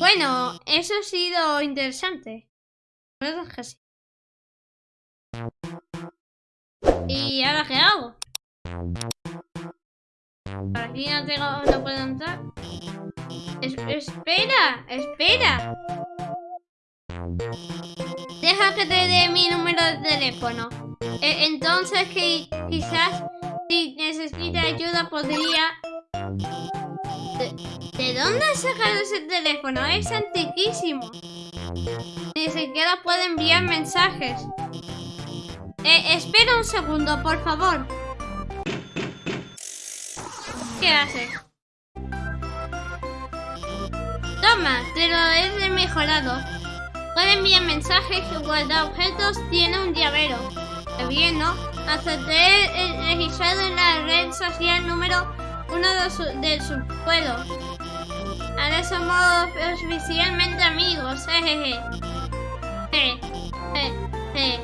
Bueno, eso ha sido interesante. ¿Y ahora qué hago? Por aquí no tengo, no puedo entrar. Es- espera, espera. Deja que te dé mi número de teléfono. E- entonces que quizás si necesita ayuda podría... ¿De, de dónde has sacado ese teléfono? Es antiquísimo. Ni siquiera puede enviar mensajes. Eh, espera un segundo, por favor. ¿Qué haces? Toma, te lo he mejorado. Puede enviar mensajes y guardar objetos. Tiene un llavero. Qué bien, ¿no? Acepté el registrado en la red social número uno de su- del subsuelo. Ahora somos oficialmente amigos. Jejeje. Je, je.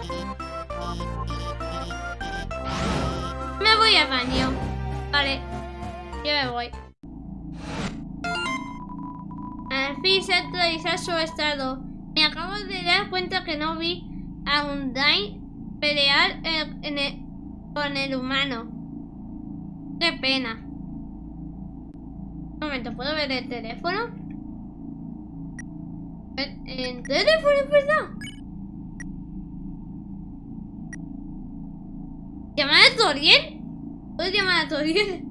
Me voy al baño. Vale. Yo me voy. Al fin se actualiza su estado. Me acabo de dar cuenta que no vi a Undyne pelear en- en el- con el humano. Qué pena. Un momento, ¿puedo ver el teléfono? ¿El, el teléfono, es verdad? ¿Llamar a Toriel? ¿Puedo llamar a Toriel?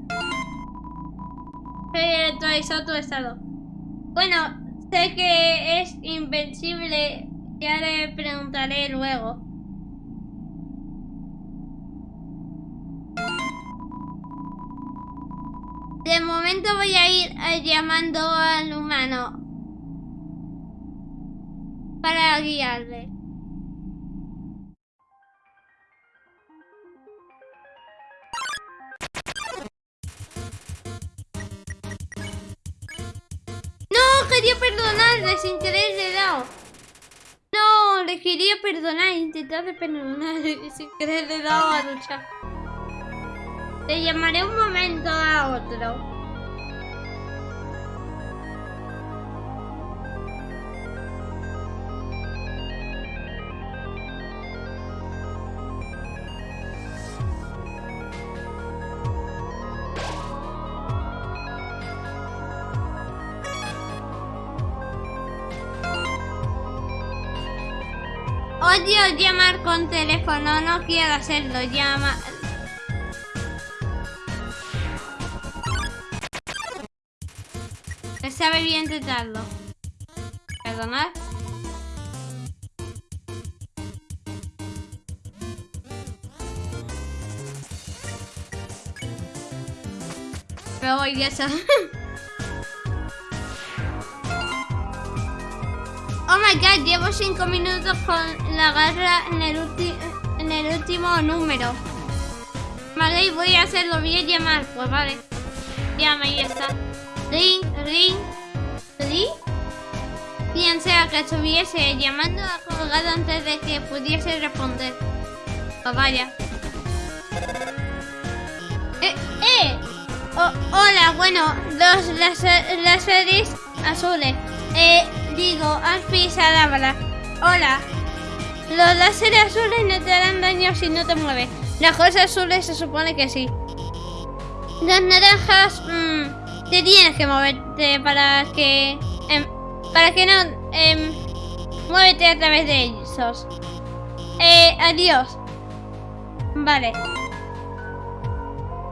He actualizado tu estado. Bueno, sé que es invencible. Ya le preguntaré luego. Momento voy a ir eh, llamando al humano para guiarle. No, quería perdonarle sin querer le dado. No, le quería perdonar, intentar de perdonar sin querer le dado a luchar. Te llamaré un momento a otro. Odio llamar con teléfono, no quiero hacerlo. Llama. Me sabe bien intentarlo. Perdonad. Pero voy ya my llevo 5 minutos con la garra en el, en el último número. Vale, y voy a hacerlo, a llamar. Pues vale. Llama y ya está. Ring, ring, ring. Quien sea que estuviese llamando ha colgado antes de que pudiese responder. Pues vaya. Eh, eh. Oh, hola, bueno, los láser- láseres azules. Eh, digo, Alfisa Dábala. Hola. Los láseres azules no te harán daño si no te mueves. Las cosas azules se supone que sí. Las naranjas, mm, te tienes que moverte para que... em, para que no... em, muévete a través de ellos. Eh, adiós. Vale.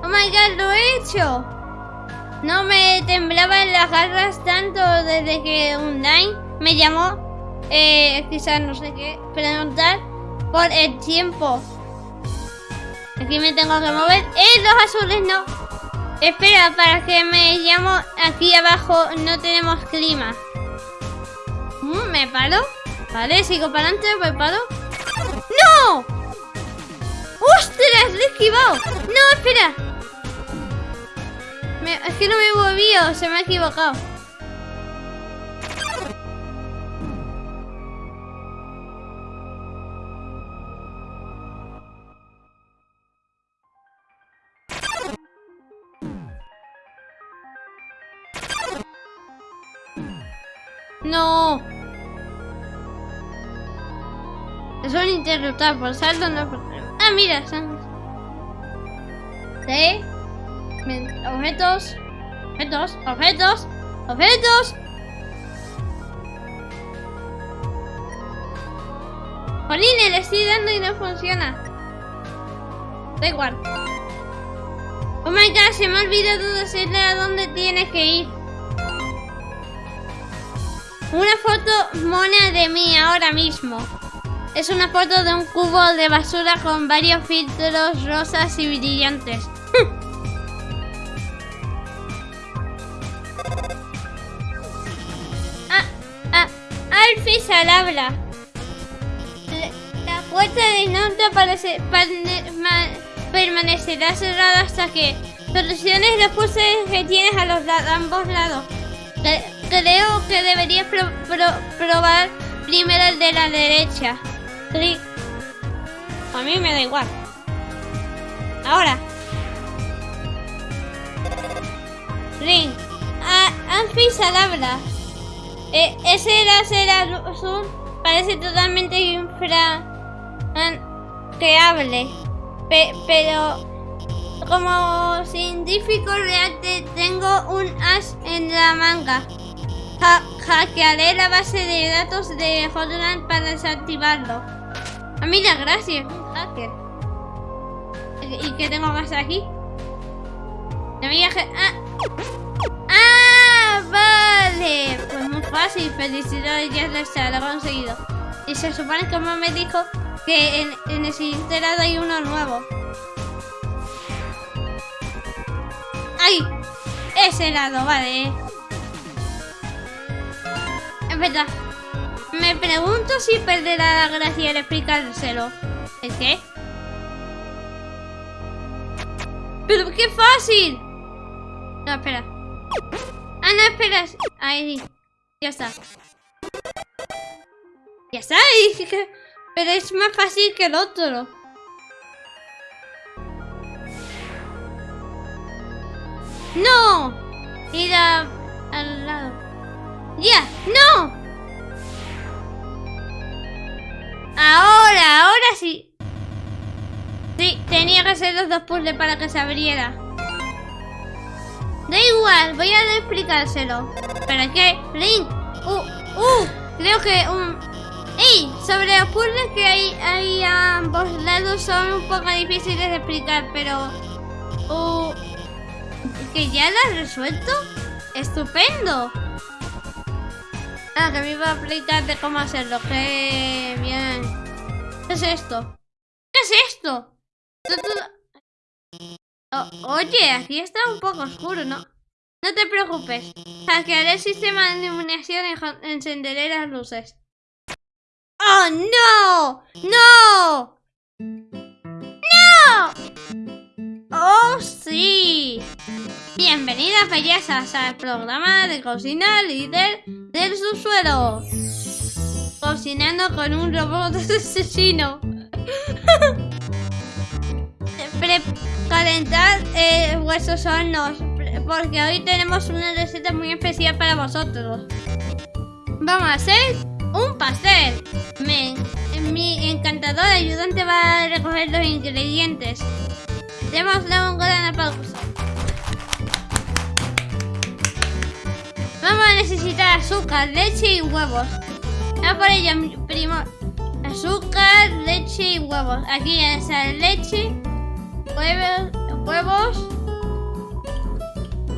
Oh my god, lo he hecho. No me temblaban las garras tanto desde que Undyne me llamó, eh, quizás no sé qué, preguntar por el tiempo. Aquí me tengo que mover. ¡Eh, los azules no! Espera, para que me llamo aquí abajo no tenemos clima. Mm, ¿Me paro? Vale, sigo para adelante, voy paro. ¡No! ¡Ostras! ¡Le he esquivado! ¡No, espera! Es que no me he movido, se me ha equivocado. No. Es un interruptor por salto no. Ah, mira, son... ¿Sí? Objetos. Objetos. Objetos. Objetos. Jolín, le estoy dando y no funciona. Da igual. Oh my god, se me ha olvidado decirle a dónde tiene que ir. Una foto mona de mí ahora mismo. Es una foto de un cubo de basura con varios filtros rosas y brillantes. Alfie al habla. La puerta de norte permanecerá cerrada hasta que soluciones los puzzles que tienes a los ambos lados. creo que deberías probar primero el de la derecha. A mí me da igual. Ahora. Ring. Anfis al habla. Eh, ese láser azul parece totalmente infra... que hable. pero como científico real tengo un as en la manga. hackearé la base de datos de Hotline para desactivarlo. Ah, mira, gracias, un hacker. ¿Y qué tengo más aquí? Viaje. ¡Ah! ¡Ah! ¡Vale! Pues muy fácil. Felicidades, ya lo está, lo he conseguido. Y se supone que me dijo que en, en el siguiente lado hay uno nuevo. ¡Ay! Ese lado, vale. Es verdad. Me pregunto si perderá la gracia al explicárselo. ¿El qué? ¡Pero qué fácil! No, espera. Ah, no, espera. Ahí. Ya está. Ya está. Pero es más fácil que el otro. ¡No! Ir al lado. ¡Ya! ¡No! Ahora, ahora sí. Sí, tenía que hacer los dos puzzles para que se abriera. Da igual, voy a explicárselo. ¿Para qué? Link. Uh, uh, creo que un... ¡Ey! Sobre los puzzles que hay, hay a ambos lados son un poco difíciles de explicar, pero... Uh, ¿Que ya lo has resuelto? ¡Estupendo! Ah, que me iba a explicar de cómo hacerlo. Qué bien. ¿Qué es esto? ¿Qué es esto? Oye, aquí está un poco oscuro, ¿no? No te preocupes. Hackearé el sistema de iluminación y encenderé las luces. ¡Oh, no! ¡No! ¡No! ¡Oh, sí! Bienvenidas bellezas al programa de cocina líder del subsuelo. Cocinando con un robot asesino. calentar eh, vuestros hornos porque hoy tenemos una receta muy especial para vosotros. Vamos a hacer un pastel. mi encantador ayudante va a recoger los ingredientes. Démosle un gran pausa. Vamos a necesitar azúcar, leche y huevos. A por ello, primo. Azúcar, leche y huevos. Aquí está leche, huevos.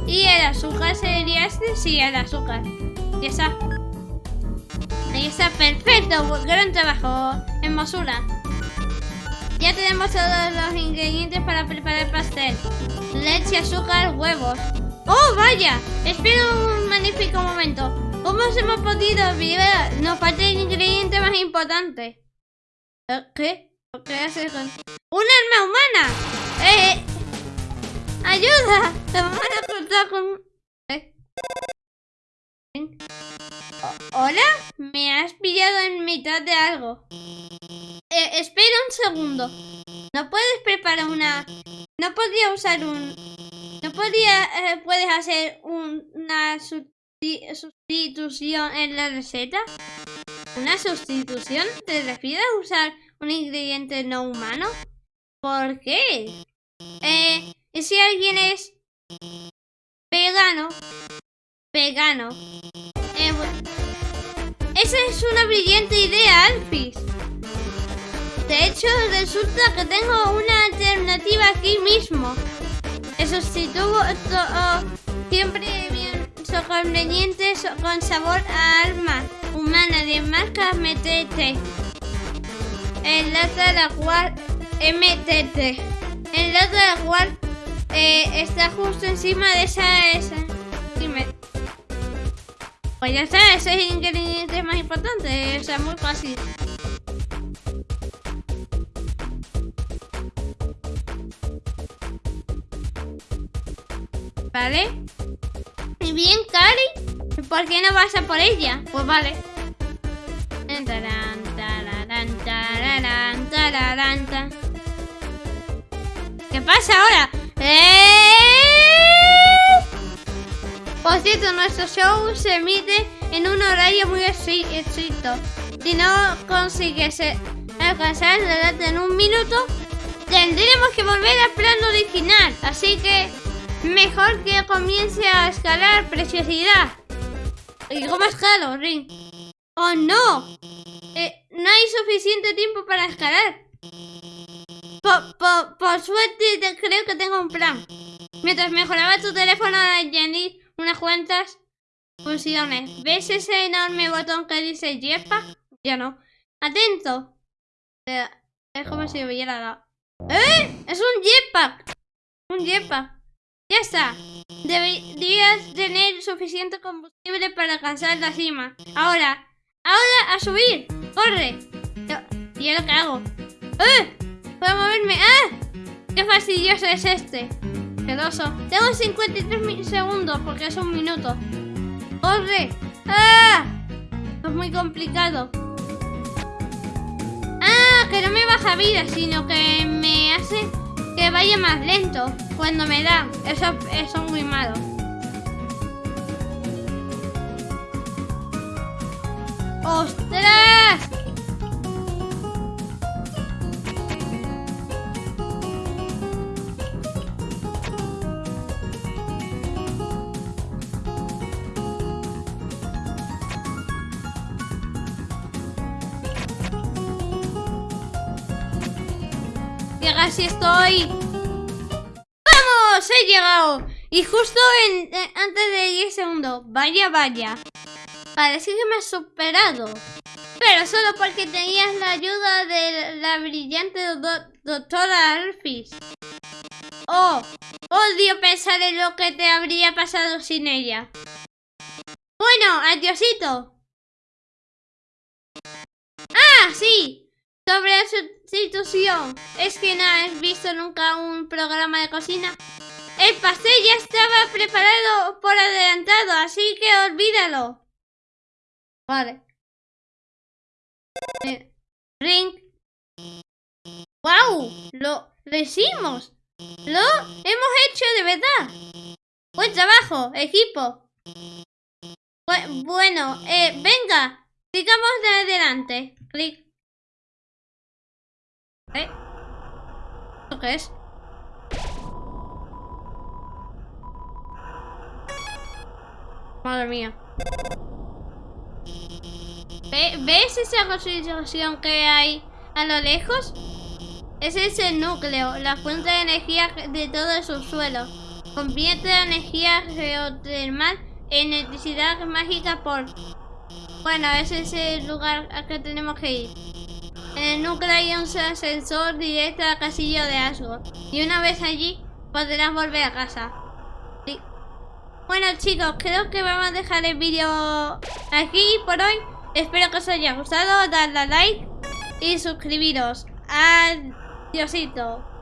Y el azúcar sería este, sí, el azúcar. Ya está. Ahí está, perfecto. Gran trabajo. Hermosura. Ya tenemos todos los ingredientes para preparar el pastel. Leche, azúcar, huevos. ¡Oh, vaya! Espera un magnífico momento. ¿Cómo hemos podido olvidar? Nos falta el ingrediente más importante. ¿Qué? ¿Qué hace con...? ¡Un arma humana! ¡Eh! ¡Ayuda! ¡Te van a con...! ¿Eh? ¿Hola? Me has pillado en mitad de algo. Eh, espera un segundo. ¿No puedes preparar una...? ¿No podría usar un...? ¿No podría, eh, puedes hacer una sustitución en la receta? ¿Una sustitución? ¿Te refieres a usar un ingrediente no humano? ¿Por qué? Eh, ¿y si alguien es vegano? Vegano. Eh, esa es una brillante idea, Alfis. De hecho, resulta que tengo una alternativa aquí mismo. El sustituto siempre bien con sabor a alma humana de marca MTT. En lata la cual MTT. Lata la cual eh, está justo encima de esa, esa. Dime. Pues ya está, ese es el ingrediente más importante, o sea, muy fácil. ¿Vale? Y bien, Cari, ¿por qué no vas a por ella? Pues vale. ¿Qué pasa ahora? ¡Eh! Por cierto, nuestro show se emite en un horario muy estricto. Si no consigues alcanzar la data en un minuto, tendremos que volver al plan original. Así que Mejor que comience a escalar, preciosidad. ¿Y cómo escalo, Ring? ¡Oh, no! Eh, no hay suficiente tiempo para escalar. Por, suerte creo que tengo un plan. Mientras mejoraba tu teléfono a añadir unas cuantas funciones. ¿Ves ese enorme botón que dice jetpack? Ya no. ¡Atento! Eh, es como si hubiera dado... ¡Eh! ¡Es un jetpack! Un jetpack. Ya está. Deberías tener suficiente combustible para alcanzar la cima. Ahora, ahora a subir. ¡Corre! ¿Y ahora qué hago? ¡Eh! ¿Puedo moverme? ¡Ah! ¡Qué fastidioso es este! Pedoso. Tengo 53 segundos porque es un minuto. ¡Corre! ¡Ah! es muy complicado. ¡Ah! Que no me baja vida, sino que me hace que vaya más lento cuando me da. Eso, eso es muy malo. ¡Ostras! Que casi estoy he llegado! Y justo en, eh, antes de 10 segundos. Vaya, vaya. Parece que me has superado. Pero solo porque tenías la ayuda de la brillante doctora Alphys. Oh, odio pensar en lo que te habría pasado sin ella. Bueno, adiosito. Ah, sí. Sobre la sustitución. Es que no has visto nunca un programa de cocina. El pastel ya estaba preparado por adelantado, así que olvídalo. Vale. Eh, ring. ¡Wow! Lo, lo hicimos. Lo hemos hecho de verdad. Buen trabajo, equipo. bueno, eh, venga. Sigamos de adelante. Clic. ¿Eh? ¿Esto qué es? Madre mía. ¿Ves esa construcción que hay a lo lejos? Ese es el núcleo, la fuente de energía de todo el subsuelo. Convierte la energía geotermal en electricidad mágica por... Bueno, ese es el lugar al que tenemos que ir. En núcleo hay un ascensor directo al castillo de Asgore. Y una vez allí, podrás volver a casa. Bueno chicos, creo que vamos a dejar el vídeo aquí por hoy. Espero que os haya gustado, dadle a like y suscribiros. Adiósito.